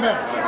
番目